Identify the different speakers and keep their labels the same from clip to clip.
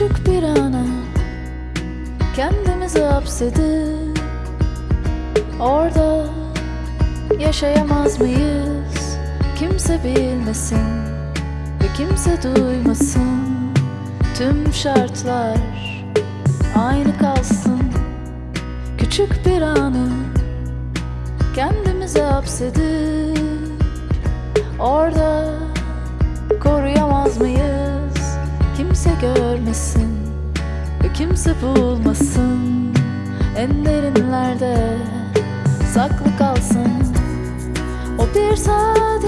Speaker 1: Küçük bir ana Kendimizi hapsedip Orada Yaşayamaz mıyız? Kimse bilmesin Ve kimse duymasın. Tüm şartlar Aynı kalsın. Küçük bir anı Kendimizi hapsedip Orada görmesin Ve kimse bulmasın. En derinlerde Saklı kalsın. O bir saat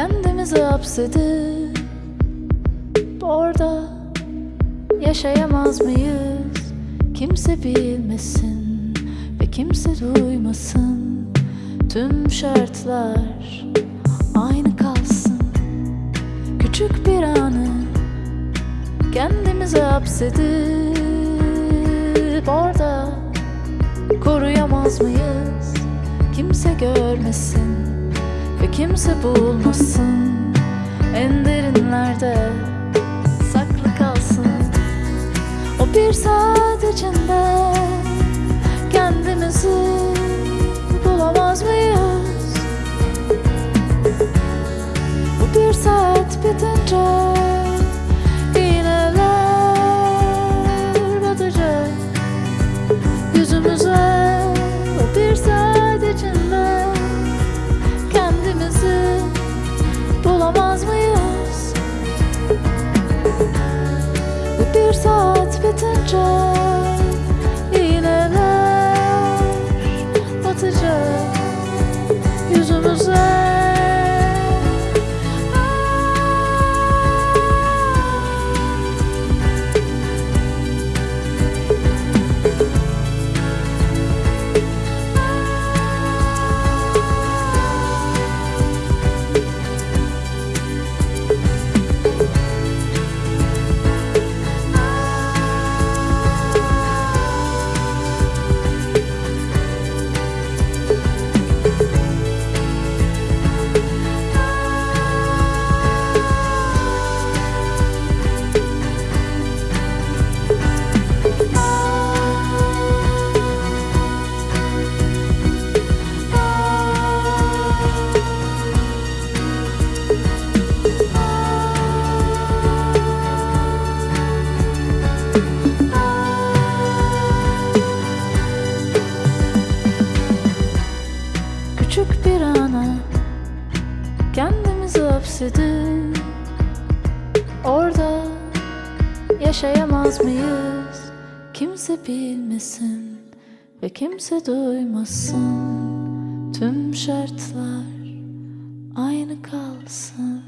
Speaker 1: Kendimizi hapsedip Orada Yaşayamaz mıyız? Kimse bilmesin Ve kimse duymasın. Tüm şartlar Aynı kalsın. Küçük bir anı Kendimizi hapsedip Orada Koruyamaz mıyız? Kimse görmesin kimse bulmasın. En derinlerde Saklı kalsın. O bir saat içinde Kendimizi Bulamaz mıyız? Bu bir saat bitince bitince iğneler batacak yüzümüze. Kendimizi hapsedip Orada Yaşayamaz mıyız? Kimse bilmesin Ve kimse duymasın. Tüm şartlar Aynı kalsın